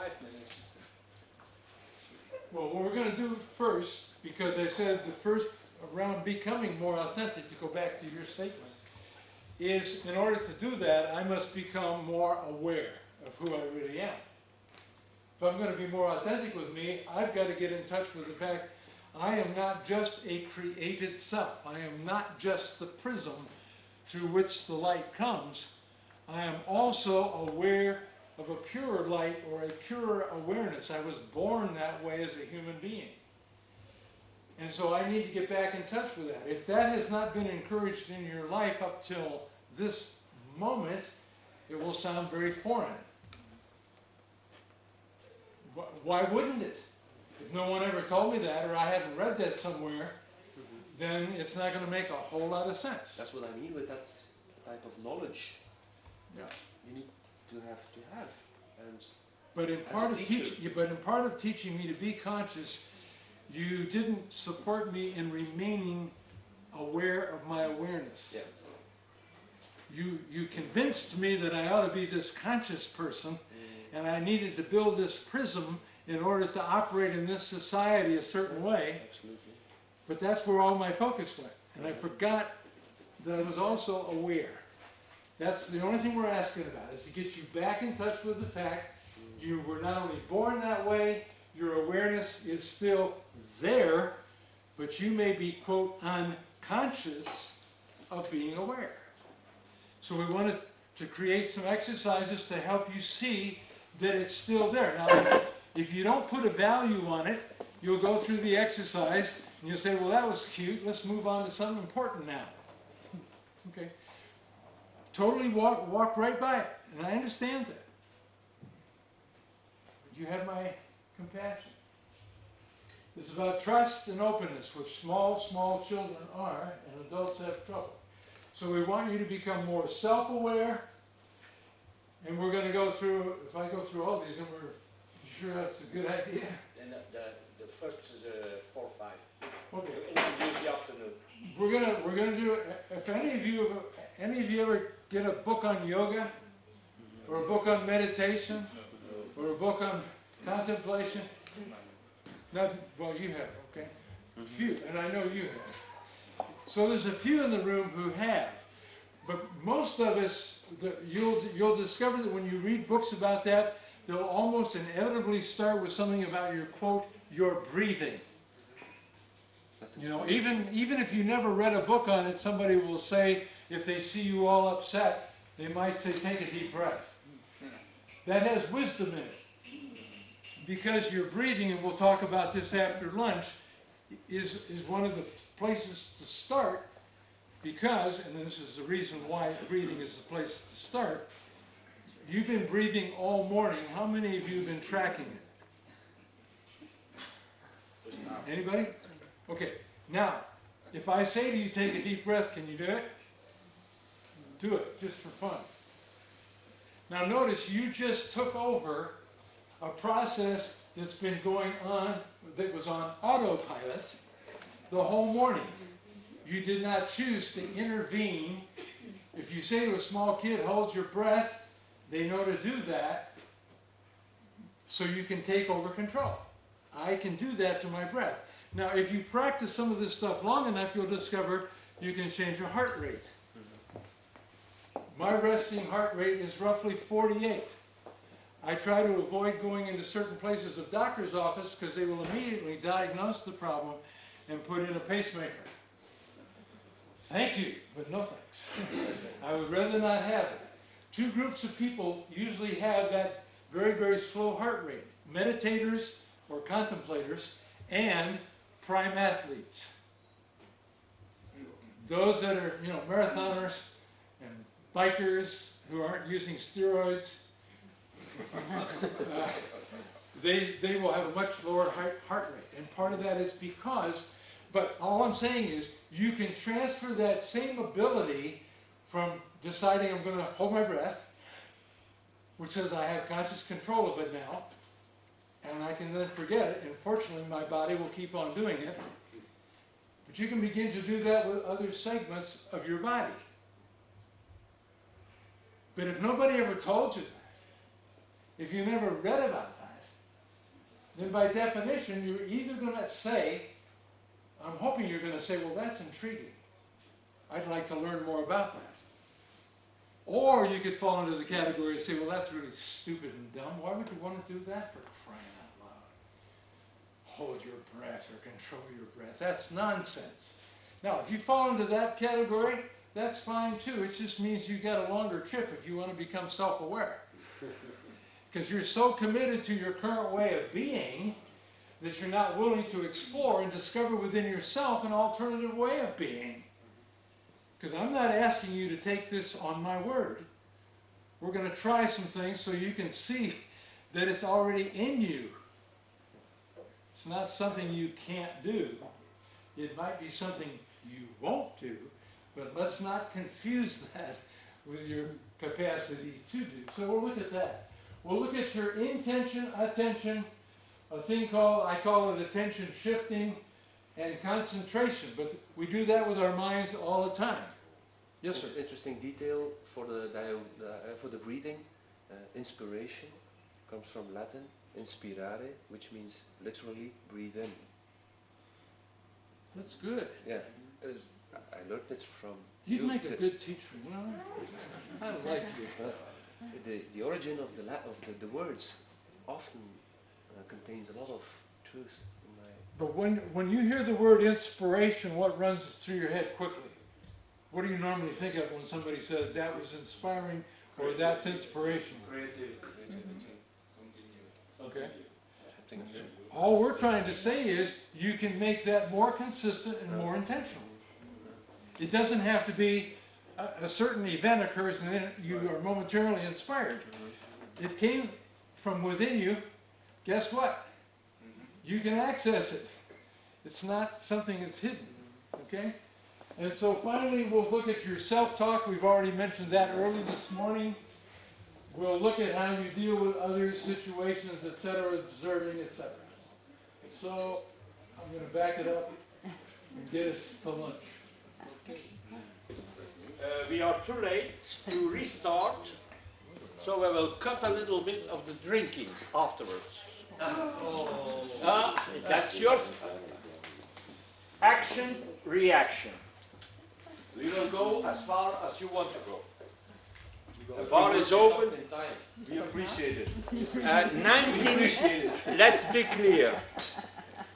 five minutes. Well, what we're gonna do first, because I said the first around becoming more authentic, to go back to your statement, is in order to do that, I must become more aware of who I really am. If I'm gonna be more authentic with me, I've gotta get in touch with the fact I am not just a created self. I am not just the prism through which the light comes. I am also aware of a purer light or a purer awareness. I was born that way as a human being. And so I need to get back in touch with that. If that has not been encouraged in your life up till this moment, it will sound very foreign. Why wouldn't it? If no one ever told me that, or I hadn't read that somewhere, then it's not going to make a whole lot of sense. That's what I mean with that type of knowledge Yeah. you need to have to have. And But in part of teaching, but in part of teaching me to be conscious, you didn't support me in remaining aware of my awareness. yeah, You, you convinced me that I ought to be this conscious person, mm. and I needed to build this prism in order to operate in this society a certain way, absolutely. but that's where all my focus went. And I mm-hmm. forgot that I was also aware. That's the only thing we're asking about, is to get you back in touch with the fact you were not only born that way, your awareness is still there, but you may be, quote, unconscious of being aware. So we wanted to create some exercises to help you see that it's still there. Now, if- you don't put a value on it, you'll go through the exercise and you'll say, well, that was cute, let's move on to something important now. Totally walk, walk right by it, and I understand that. But you have my compassion. It's about trust and openness, which small, small children are, and adults have trouble. So we want you to become more self-aware, and we're gonna go through, if I go through all these, and we're, sure that's a good idea? And the, the, the first is uh, four, five. Okay. Introduce the afternoon. We're gonna, we're gonna do, if any of you, have any of you ever get a book on yoga, or a book on meditation, or a book on contemplation? Not, well, you have, okay? Few, and I know you have. So there's a few in the room who have, but most of us, the- you'll, you'll discover that when you read books about that, they'll almost inevitably start with something about your, quote, your breathing. That's You know, even, even if you never read a book on it, somebody will say, if they see you all upset, they might say, take a deep breath. That has wisdom in it. Because your breathing, and we'll talk about this after lunch, is, is one of the places to start because, and this is the reason why breathing is the place to start, you've been breathing all morning. How many of you have been tracking it? Anybody? Okay, now, if I say to you, take a deep breath, can you do it? Do it, just for fun. Now notice, you just took over a process that's been going on, that was on autopilot the whole morning. You did not choose to intervene. If you say to a small kid, hold your breath, they know to do that, so you can take over control. I can do that to my breath. Now, if you practice some of this stuff long enough, you'll discover you can change your heart rate. My resting heart rate is roughly 48. I try to avoid going into certain places of doctor's office because they will immediately diagnose the problem and put in a pacemaker. Thank you, but no thanks. I would rather not have it. Two groups of people usually have that very, very slow heart rate. Meditators or contemplators and prime athletes. Those that are, you know, marathoners and bikers who aren't using steroids, uh, they, they will have a much lower heart, heart rate. And part of that is because, but all I'm saying is, you can transfer that same ability from deciding I'm going to hold my breath, which says I have conscious control of it now, and I can then forget it, and fortunately my body will keep on doing it. But you can begin to do that with other segments of your body. But if nobody ever told you that, if you never read about that, then by definition, you're either gonna say, I'm hoping you're gonna say, well, that's intriguing. I'd like to learn more about that. Or you could fall into the category and say, well, that's really stupid and dumb. Why would you wanna do that for crying out loud? Hold your breath or control your breath. That's nonsense. Now, if you fall into that category, that's fine too. It just means you got a longer trip if you want to become self-aware. Because you're so committed to your current way of being that you're not willing to explore and discover within yourself an alternative way of being. Because I'm not asking you to take this on my word. We're going to try some things so you can see that it's already in you. It's not something you can't do. It might be something you won't do, but let's not confuse that with your capacity to do. So we'll look at that. We'll look at your intention, attention, a thing called, I call it attention shifting and concentration, but we do that with our minds all the time. Yes, sir. Interesting detail for the, uh, for the breathing. Uh, inspiration comes from Latin, inspirare, which means literally breathe in. That's good. Yeah, I I learned it from You'd you. make a good teacher, you know? I like you. uh, the, the origin of the, la- of the, the words often uh, contains a lot of truth in my But when, when you hear the word inspiration, what runs through your head quickly? What do you normally think of when somebody says that was inspiring or that's inspiration? Creative. Okay. something new. All we're trying to say is you can make that more consistent and more intentional. It doesn't have to be a, a certain event occurs and then you are momentarily inspired. It came from within you. Guess what? You can access it. It's not something that's hidden. Okay? And so finally, we'll look at your self-talk. We've already mentioned that early this morning. We'll look at how you deal with other situations, etc., observing, etc. So I'm going to back it up and get us to lunch. Uh, we are too late to restart, so we will cut a little bit of the drinking afterwards. Ah, that's your action, reaction. We will go as far as you want to go. The bar is open. We appreciate it. Uh, 19, let's be clear.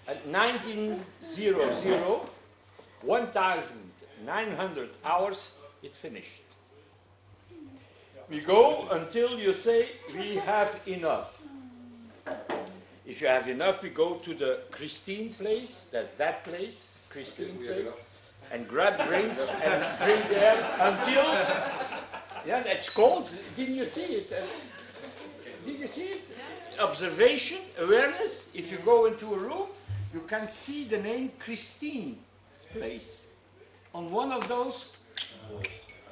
At 1900, 1900 hours, it finished. We go until you say we have enough. If you have enough, we go to the Christine place, that's that place, Christine place, and grab drinks and drink there until, yeah, that's cold. Didn't you see it? Uh, Did you see it? Observation, awareness. If you go into a room, you can see the name Christine's place on one of those,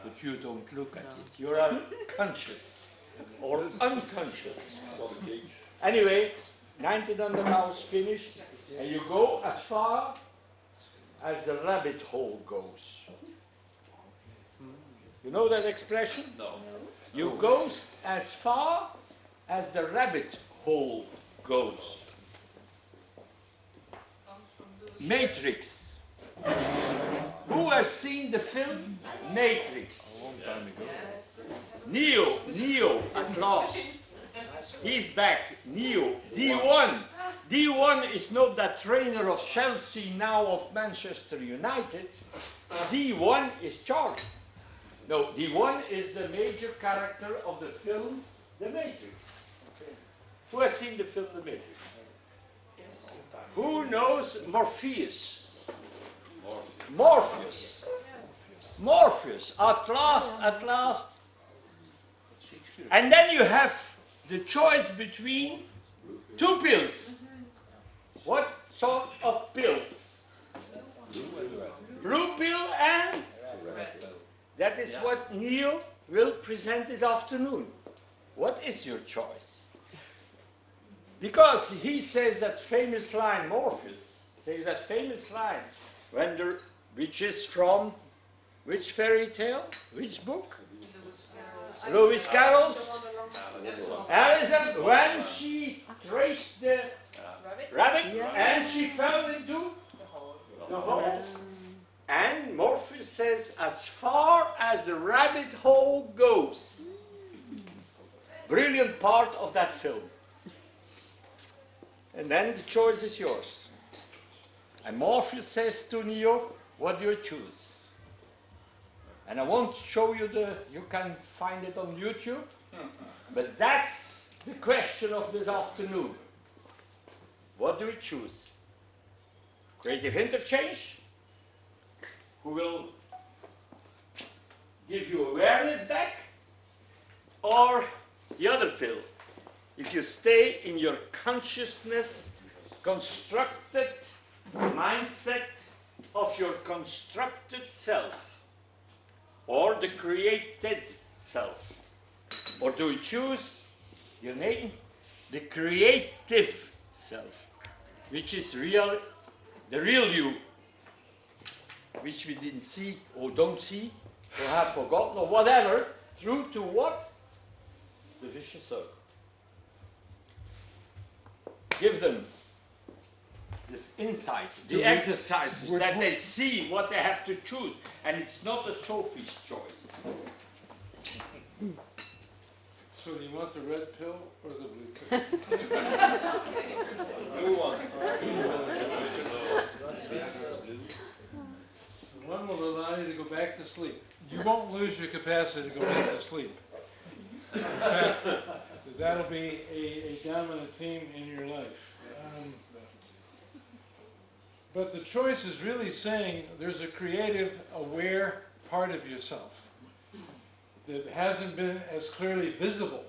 but you don't look at it. You are conscious or unconscious. Anyway, 1900 hours finished, and you go as far as the rabbit hole goes. You know that expression? No. You goes as far as the rabbit hole goes. Matrix. Who has seen the film Matrix? Long time ago. Neo, Neo, at last. He's back, Neo, D1. D1 is not that trainer of Chelsea, now of Manchester United. D1 is Charlie. No, D1 is the major character of the film The Matrix. Who has seen the film The Matrix? Who knows Morpheus? Morpheus. Morpheus. At last, at last. And then you have the choice between two pills. What sort of pills? Blue pill and that is what Neil will present this afternoon. What is your choice? Because he says that famous line, Morpheus says that famous line, when the, which is from which fairy tale? Which book? Lewis Carroll's Alice when she traced the rabbit, rabbit yeah. and she fell into the hole. And Morpheus says, as far as the rabbit hole goes. Brilliant part of that film. And then the choice is yours. And Morpheus says to Neo, what do you choose? And I won't show you the, you can find it on YouTube, but that's the question of this afternoon. What do we choose? Creative interchange, who will give you awareness back, or the other pill. If you stay in your consciousness constructed mindset of your constructed self, or the created self, or do you choose your name, the creative self, which is real, the real you, which we didn't see or don't see or have forgotten or whatever, through to what? The vicious circle. Give them this insight, the Do we- exercises, which that one- they see what they have to choose, and it's not a Sophie's choice. So do you want the red pill or the blue pill? Blue one. One will allow you to go back to sleep. You won't lose your capacity to go back to sleep. In fact, that'll be a, a dominant theme in your life. Um, But the choice is really saying there's a creative, aware part of yourself that hasn't been as clearly visible.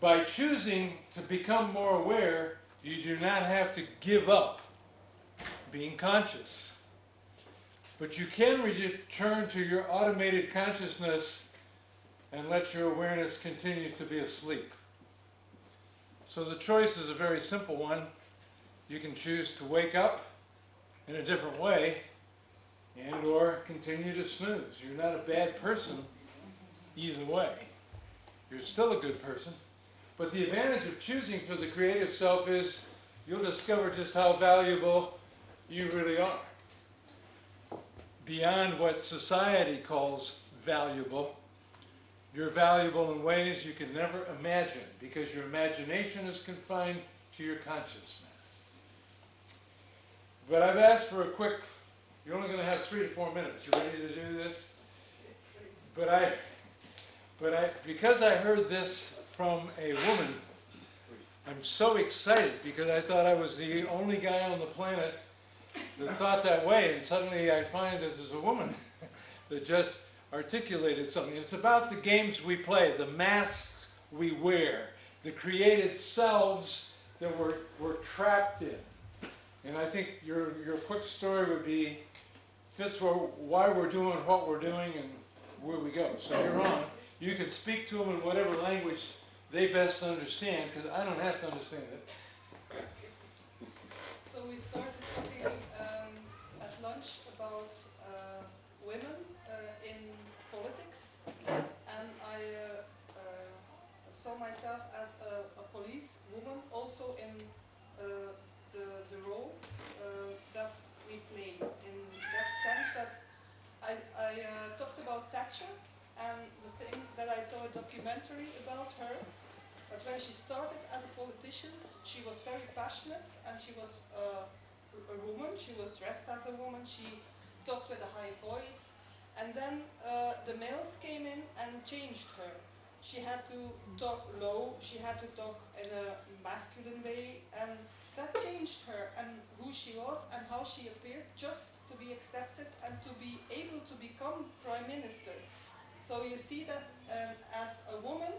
By choosing to become more aware, you do not have to give up being conscious. But you can return to your automated consciousness and let your awareness continue to be asleep. So the choice is a very simple one. You can choose to wake up in a different way and or continue to snooze. You're not a bad person either way. You're still a good person. But the advantage of choosing for the creative self is you'll discover just how valuable you really are beyond what society calls valuable. You're valuable in ways you can never imagine because your imagination is confined to your consciousness. But I've asked for a quick, you're only going to have three to four minutes. You ready to do this? But I, but I, because I heard this from a woman, I'm so excited because I thought I was the only guy on the planet that thought that way, and suddenly I find that there's a woman that just articulated something. It's about the games we play, the masks we wear, the created selves that we're, we're trapped in. And I think your, your quick story would be, fits why we're doing what we're doing and where we go. So you're on. You can speak to them in whatever language they best understand, because I don't have to understand it. Documentary about her. But when she started as a politician, she was very passionate, and she was. Uh, a woman, she was dressed as a woman, she talked with a high voice, and then uh, the males came in and changed her. She had to talk low, she had to talk in a masculine way, and that changed her and who she was and how she appeared just to be accepted and to be able to become prime minister. So you see that um, as a woman,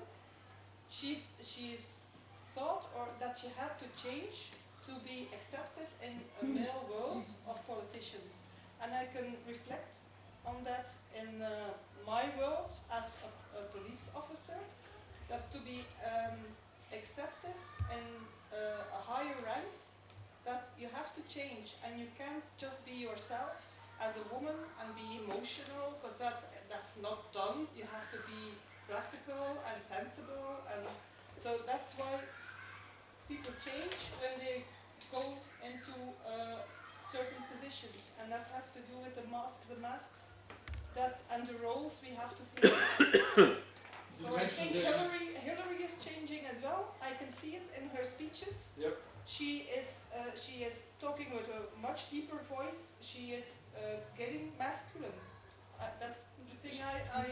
she, she thought or that she had to change to be accepted in a male world of politicians. And I can reflect on that in uh, my world as a, a, police officer, that to be um, accepted in uh, a higher ranks, that you have to change and you can't just be yourself as a woman and be emotional, because that, that's not done. You have to be practical and sensible, and so that's why people change when they go into uh, certain positions, and that has to do with the mask, the masks that and the roles we have to. You So I think Hillary, Hillary is changing as well. I can see it in her speeches. Yep. She is, uh, she is talking with a much deeper voice. She is uh, getting masculine. Uh, that's the thing I, I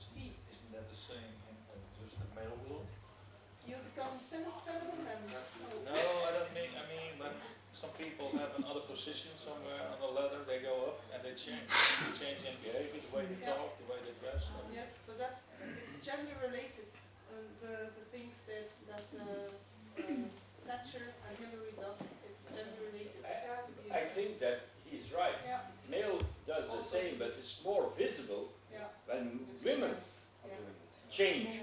see. Isn't that the same in uh, just the male world? You become feminine and No, I don't mean, I mean, when some people have another position somewhere on the ladder, they go up and they change. They change in behavior, the way they Yeah. talk, the way they dress. so- Yes, but that's it's gender related. Uh, the the things that that uh, uh, Thatcher and Hillary does, it's gender related. I think that he's right. Yeah, Male does the same, but it's more visible yeah. when women Yeah. change.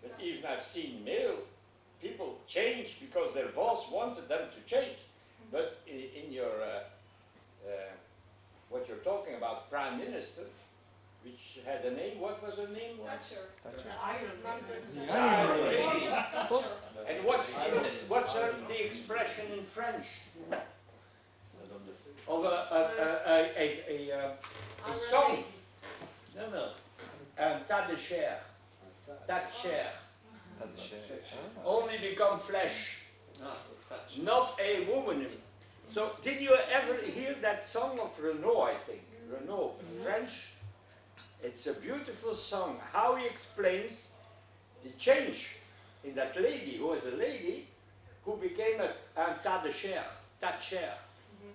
But even I've seen male people change because their boss wanted them to change. But in, in your, uh, uh, what you're talking about, prime minister, which had a name, what was her name? Thatcher. Thatcher. The Iron Lady. The Iron Lady. Thatcher. And what's, in, what's her, the expression in French? Of a, a, a, a, a, a, uh, a song. No, no. Un tas de chair. That chair. Dat is, eh, ah. Only become flesh. Not a woman. So, did you ever hear that song of Renaud, I think? Renaud, French. It's a beautiful song. How he explains the change in that lady, who was a lady, who became a, un tas de chair, that chair.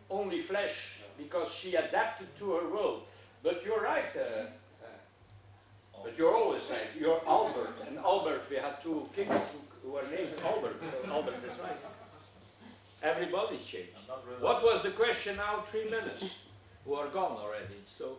Only flesh, because she adapted to her world. But you're right, uh, uh, but you're always right. You're Albert, and Albert, we had two kings who, who were named Albert. So Albert is right. Everybody's changed. Really. What was the question now? Three minutes. Who are gone already. So